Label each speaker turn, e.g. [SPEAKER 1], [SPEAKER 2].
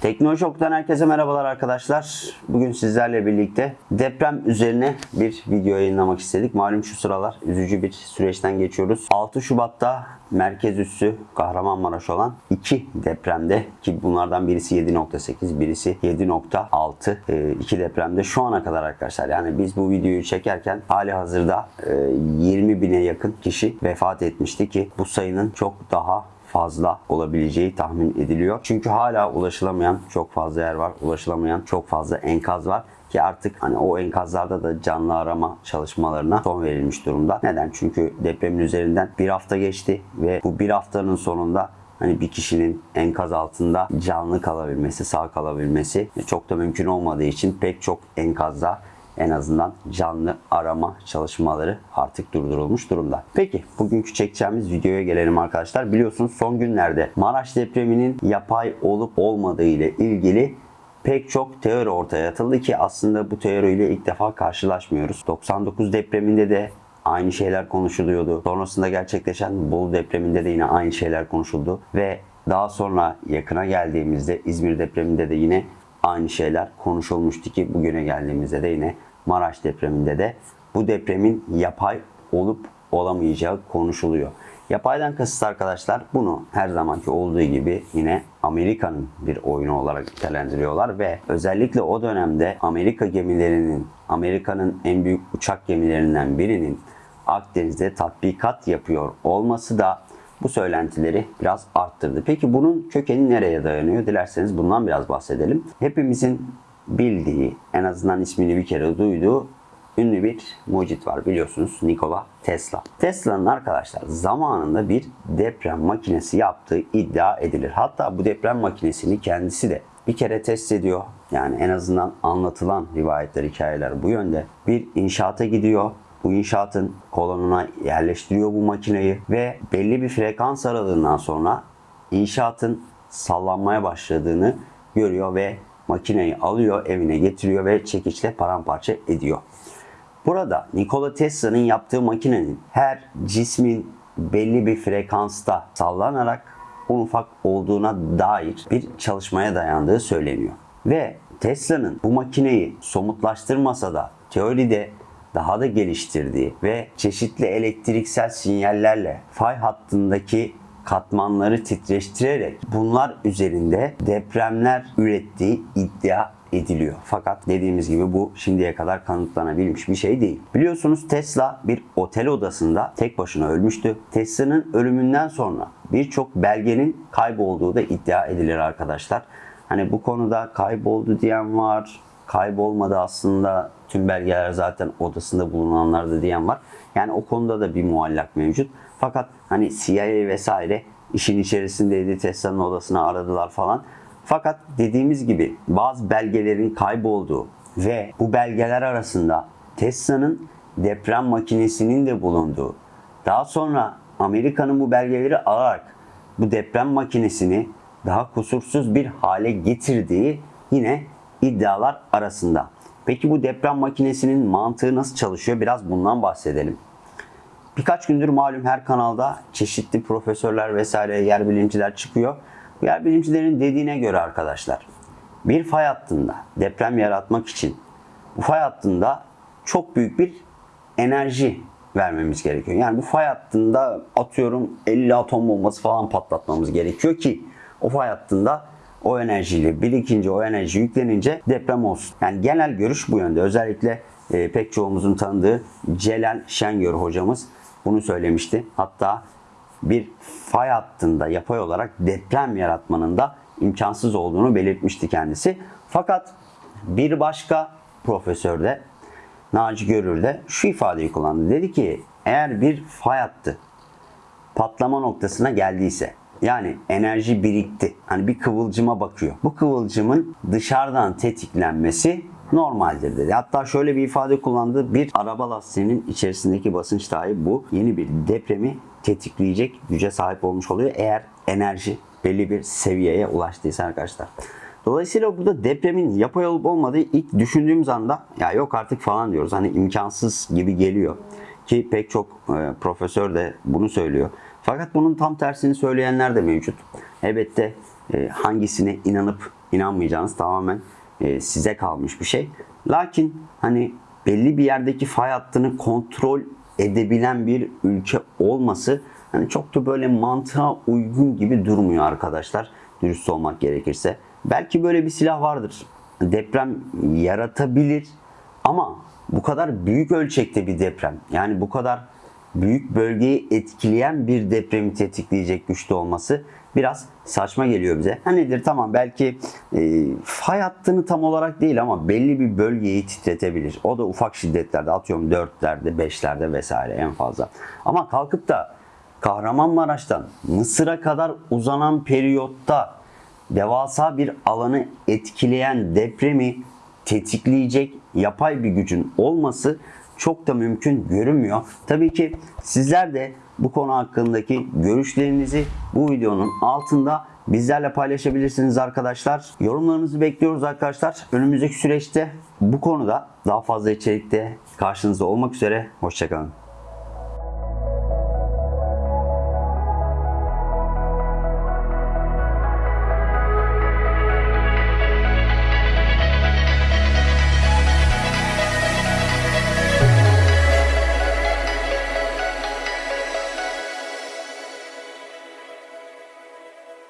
[SPEAKER 1] Teknoloji Okulu'dan herkese merhabalar arkadaşlar. Bugün sizlerle birlikte deprem üzerine bir video yayınlamak istedik. Malum şu sıralar üzücü bir süreçten geçiyoruz. 6 Şubat'ta merkez üssü Kahramanmaraş olan iki depremde ki bunlardan birisi 7.8 birisi 7.6 e, iki depremde şu ana kadar arkadaşlar yani biz bu videoyu çekerken hali hazırda e, 20 bine yakın kişi vefat etmişti ki bu sayının çok daha fazla olabileceği tahmin ediliyor. Çünkü hala ulaşılamayan çok fazla yer var. Ulaşılamayan çok fazla enkaz var ki artık hani o enkazlarda da canlı arama çalışmalarına son verilmiş durumda. Neden? Çünkü depremin üzerinden bir hafta geçti ve bu bir haftanın sonunda hani bir kişinin enkaz altında canlı kalabilmesi, sağ kalabilmesi çok da mümkün olmadığı için pek çok enkazda en azından canlı arama çalışmaları artık durdurulmuş durumda. Peki bugünkü çekeceğimiz videoya gelelim arkadaşlar. Biliyorsunuz son günlerde Maraş depreminin yapay olup olmadığı ile ilgili pek çok teori ortaya atıldı ki aslında bu teoriyle ilk defa karşılaşmıyoruz. 99 depreminde de aynı şeyler konuşuluyordu. Sonrasında gerçekleşen Bolu depreminde de yine aynı şeyler konuşuldu ve daha sonra yakına geldiğimizde İzmir depreminde de yine aynı şeyler konuşulmuştu ki bugüne geldiğimizde de yine Maraş depreminde de bu depremin yapay olup olamayacağı konuşuluyor. Yapaydan kasıt arkadaşlar bunu her zamanki olduğu gibi yine Amerika'nın bir oyunu olarak nitelendiriyorlar ve özellikle o dönemde Amerika gemilerinin, Amerika'nın en büyük uçak gemilerinden birinin Akdeniz'de tatbikat yapıyor olması da bu söylentileri biraz arttırdı. Peki bunun kökeni nereye dayanıyor? Dilerseniz bundan biraz bahsedelim. Hepimizin bildiği, en azından ismini bir kere duyduğu ünlü bir mucit var biliyorsunuz Nikola Tesla. Tesla'nın arkadaşlar zamanında bir deprem makinesi yaptığı iddia edilir. Hatta bu deprem makinesini kendisi de bir kere test ediyor. Yani en azından anlatılan rivayetler, hikayeler bu yönde. Bir inşaata gidiyor. Bu inşaatın kolonuna yerleştiriyor bu makineyi ve belli bir frekans aralığından sonra inşaatın sallanmaya başladığını görüyor ve makineyi alıyor, evine getiriyor ve çekiçle paramparça ediyor. Burada Nikola Tesla'nın yaptığı makinenin her cismin belli bir frekansta sallanarak un ufak olduğuna dair bir çalışmaya dayandığı söyleniyor. Ve Tesla'nın bu makineyi somutlaştırmasa da teoride daha da geliştirdiği ve çeşitli elektriksel sinyallerle fay hattındaki katmanları titreştirerek bunlar üzerinde depremler ürettiği iddia ediliyor. Fakat dediğimiz gibi bu şimdiye kadar kanıtlanabilmiş bir şey değil. Biliyorsunuz Tesla bir otel odasında tek başına ölmüştü. Tesla'nın ölümünden sonra birçok belgenin kaybolduğu da iddia edilir arkadaşlar. Hani bu konuda kayboldu diyen var, kaybolmadı aslında tüm belgeler zaten odasında bulunanlardı diyen var. Yani o konuda da bir muallak mevcut. Fakat hani CIA vesaire işin içerisindeydi. Tesla'nın odasına aradılar falan. Fakat dediğimiz gibi bazı belgelerin kaybolduğu ve bu belgeler arasında Tesla'nın deprem makinesinin de bulunduğu, daha sonra Amerika'nın bu belgeleri alarak bu deprem makinesini daha kusursuz bir hale getirdiği yine iddialar arasında. Peki bu deprem makinesinin mantığı nasıl çalışıyor? Biraz bundan bahsedelim. Birkaç gündür malum her kanalda çeşitli profesörler vesaire yer bilimciler çıkıyor. Bu yer bilimcilerin dediğine göre arkadaşlar bir fay hattında deprem yaratmak için bu fay hattında çok büyük bir enerji vermemiz gerekiyor. Yani bu fay hattında atıyorum 50 atom bombası falan patlatmamız gerekiyor ki o fay hattında o enerjiyle birikince o enerji yüklenince deprem olsun. Yani genel görüş bu yönde. Özellikle e, pek çoğumuzun tanıdığı Celal Şengör hocamız bunu söylemişti. Hatta bir fay hattında yapay olarak deprem yaratmanın da imkansız olduğunu belirtmişti kendisi. Fakat bir başka profesör de Naci Görür de şu ifadeyi kullandı. Dedi ki eğer bir fay hattı patlama noktasına geldiyse yani enerji birikti. Hani bir kıvılcıma bakıyor. Bu kıvılcımın dışarıdan tetiklenmesi normaldir dedi. Hatta şöyle bir ifade kullandı. Bir araba lastiğinin içerisindeki basınç dahi bu yeni bir depremi tetikleyecek güce sahip olmuş oluyor. Eğer enerji belli bir seviyeye ulaştıysa arkadaşlar. Dolayısıyla burada depremin yapay olup olmadığı ilk düşündüğümüz anda ya yok artık falan diyoruz. Hani imkansız gibi geliyor. Ki pek çok e, profesör de bunu söylüyor. Fakat bunun tam tersini söyleyenler de mevcut. Elbette e, hangisine inanıp inanmayacağınız tamamen e, size kalmış bir şey. Lakin hani belli bir yerdeki fay hattını kontrol edebilen bir ülke olması hani çok da böyle mantığa uygun gibi durmuyor arkadaşlar. Dürüst olmak gerekirse. Belki böyle bir silah vardır. Deprem yaratabilir ama bu kadar büyük ölçekte bir deprem yani bu kadar büyük bölgeyi etkileyen bir depremi tetikleyecek güçte olması biraz saçma geliyor bize. Ha nedir tamam belki e, fay hattını tam olarak değil ama belli bir bölgeyi titretebilir. O da ufak şiddetlerde atıyorum 4'lerde 5'lerde vesaire en fazla. Ama kalkıp da Kahramanmaraş'tan Mısır'a kadar uzanan periyotta devasa bir alanı etkileyen depremi tetikleyecek yapay bir gücün olması çok da mümkün görünmüyor. Tabii ki sizler de bu konu hakkındaki görüşlerinizi bu videonun altında bizlerle paylaşabilirsiniz arkadaşlar. Yorumlarınızı bekliyoruz arkadaşlar. Önümüzdeki süreçte bu konuda daha fazla içerikte karşınızda olmak üzere. Hoşçakalın.